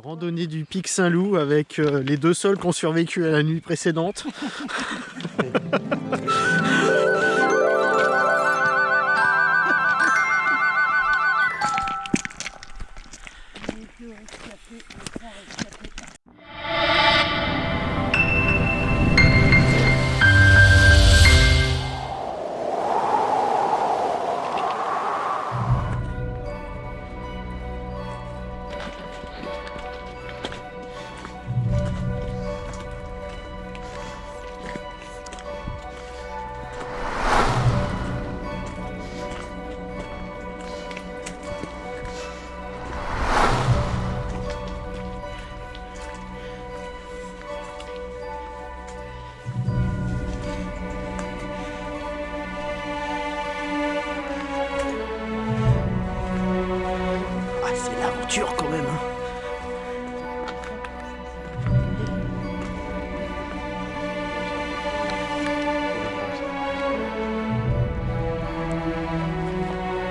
randonnée du pic Saint-Loup avec euh, les deux sols qui ont survécu à la nuit précédente. C'est l'aventure quand même. hein.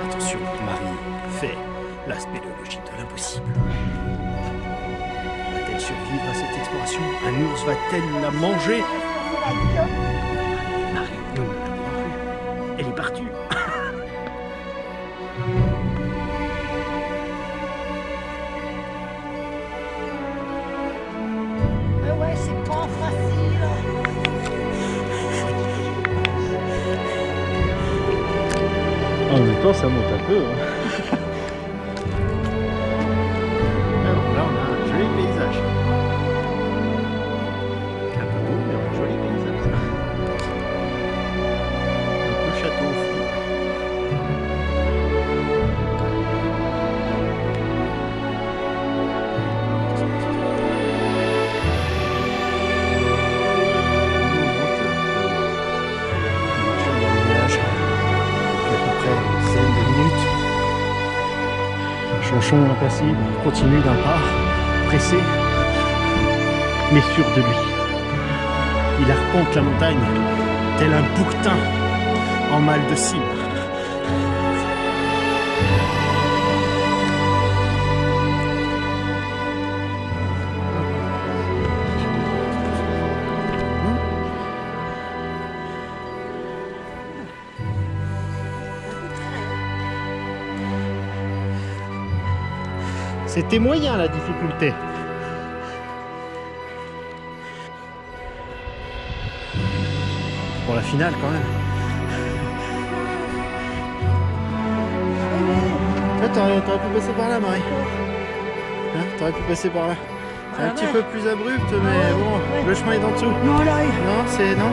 Attention, Marie fait la spéléologie de l'impossible. Va-t-elle survivre à cette exploration? Un ours va-t-elle la manger? Ouais, c'est pas facile. En même temps, ça monte un peu. hein. Chanchon impassible continue d'un pas, pressé, mais sûr de lui. Il arpente la montagne tel un bouquetin en mal de cime. C'était moyen la difficulté. Pour la finale quand même. Ouais, T'aurais t'aurais pu passer par là, Marie. Hein, T'aurais pu passer par là. C'est un Ah petit ouais. peu plus abrupt, mais bon, le chemin est en dessous. Non, là, Non, c'est non.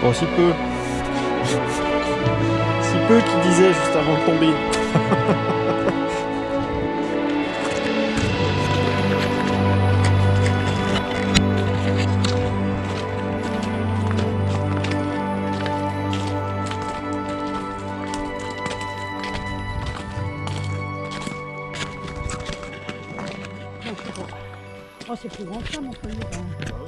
Bon, si peu. Si peu qui disait juste avant de tomber. Oh, c'est plus grand que ça, mon même.